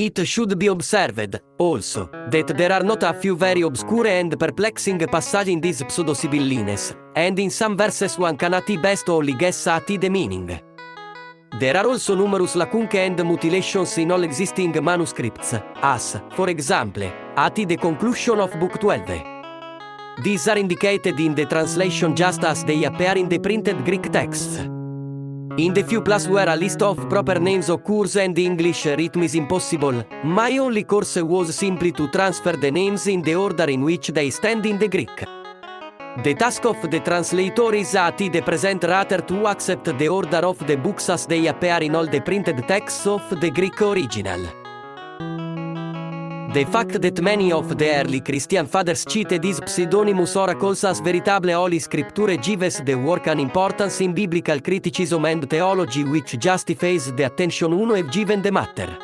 It should be observed, also, that there are not a few very obscure and perplexing passages in these pseudosibillines, and in some verses one cannot best only guess at the meaning. There are also numerous lacunque and mutilations in all existing manuscripts, as, for example, at the conclusion of Book 12. These are indicated in the translation just as they appear in the printed Greek texts. In the few places where a list of proper names occurs and the English rhythm is impossible, my only course was simply to transfer the names in the order in which they stand in the Greek. The task of the translator is at the present rather to accept the order of the books as they appear in all the printed texts of the Greek original. The fact that many of the early Christian fathers cited these pseudonymous oracles as veritable holy scripture gives the work an importance in biblical criticism and theology which justifies the attention uno have given the matter.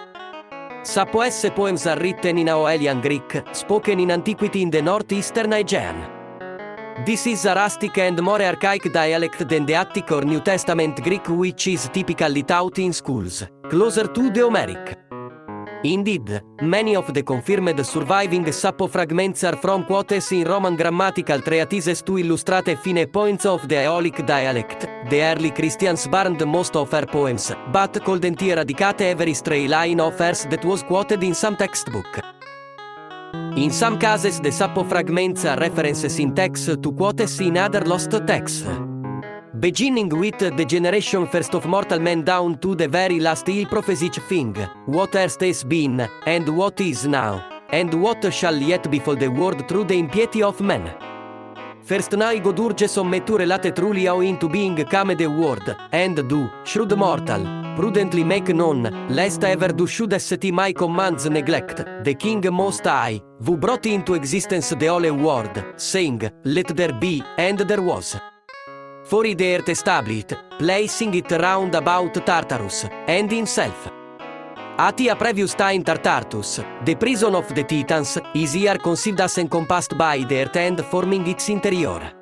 Sapoesse poems are written in Aoelian Greek, spoken in antiquity in the northeastern Aegean. This is a rustic and more archaic dialect than the Attic or New Testament Greek which is typically taught in schools, closer to the Homeric. Indeed, many of the confirmed surviving Sappho fragments are from quotes in Roman grammatical treatises to illustrate fine points of the Aeolic dialect. The early Christians burned most of her poems, but couldn't eradicate every stray line of hers that was quoted in some textbook. In some cases, the Sappho fragments are references in text to quotes in other lost texts. Beginning with the generation first of mortal men down to the very last il prophesied thing, what erst has been, and what is now, and what shall yet befall the world through the impiety of men. First now God urge sommetture late truly how into being come the world, and do, shrewd mortal, prudently make known, lest ever do should set my commands neglect, the king most high, who brought into existence the whole world, saying, let there be, and there was. For the earth established, placing it round about Tartarus, and himself. At a previous time Tartartus, the prison of the Titans, is here conceived as encompassed by the earth and forming its interior.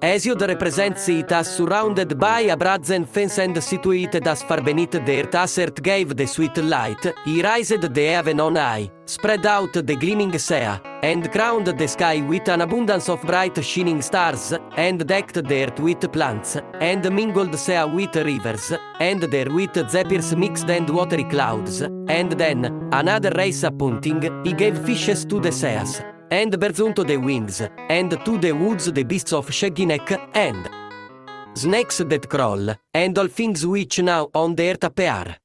Hesiod represents it as surrounded by a brazen fence and situated as far beneath the earth as earth gave the sweet light, he raised the heaven on high, spread out the gleaming sea, and crowned the sky with an abundance of bright shining stars, and decked the earth with plants, and mingled sea with rivers, and there with zephyrs mixed and watery clouds, and then, another race appointing, he gave fishes to the seas, and birds unto the wings, and to the woods the beasts of shaggy neck, and snakes that crawl, and all things which now on the earth appear.